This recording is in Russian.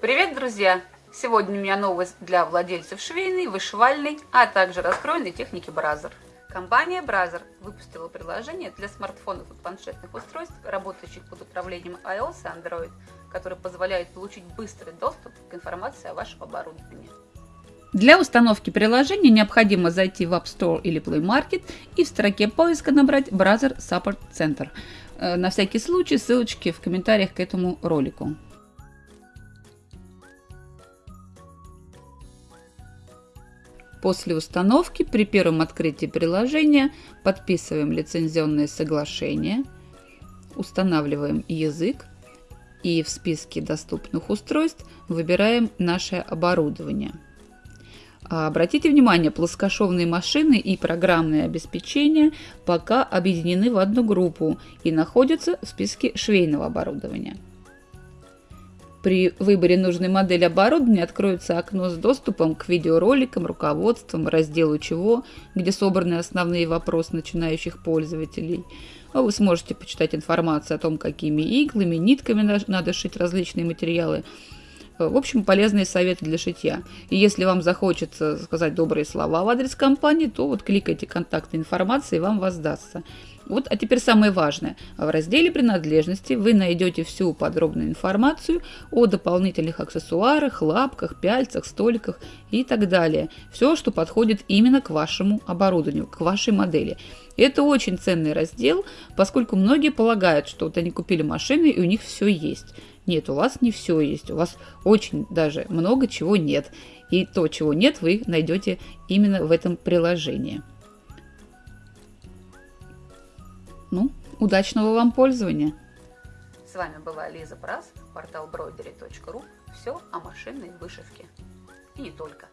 Привет, друзья! Сегодня у меня новость для владельцев швейной, вышивальной, а также раскройной техники Brother. Компания Brother выпустила приложение для смартфонов и планшетных устройств, работающих под управлением iOS и Android, которое позволяет получить быстрый доступ к информации о вашем оборудовании. Для установки приложения необходимо зайти в App Store или Play Market и в строке поиска набрать Brother Support Center. Э, на всякий случай ссылочки в комментариях к этому ролику. После установки при первом открытии приложения подписываем лицензионное соглашение, устанавливаем язык и в списке доступных устройств выбираем наше оборудование. А, обратите внимание, плоскошовные машины и программное обеспечение пока объединены в одну группу и находятся в списке швейного оборудования. При выборе нужной модели оборудования откроется окно с доступом к видеороликам, руководствам, разделу «Чего», где собраны основные вопросы начинающих пользователей. Вы сможете почитать информацию о том, какими иглами, нитками надо шить различные материалы. В общем, полезные советы для шитья. И если вам захочется сказать добрые слова в адрес компании, то вот кликайте контакты информации, и вам воздастся. Вот, а теперь самое важное. В разделе принадлежности вы найдете всю подробную информацию о дополнительных аксессуарах, лапках, пяльцах, столиках и так далее. Все, что подходит именно к вашему оборудованию, к вашей модели. это очень ценный раздел, поскольку многие полагают, что вот они купили машины и у них все есть. Нет, у вас не все есть, у вас очень даже много чего нет. И то, чего нет, вы найдете именно в этом приложении. Ну, удачного вам пользования! С вами была Лиза Брас, портал broidery.ru. Все о машинной вышивке. И не только.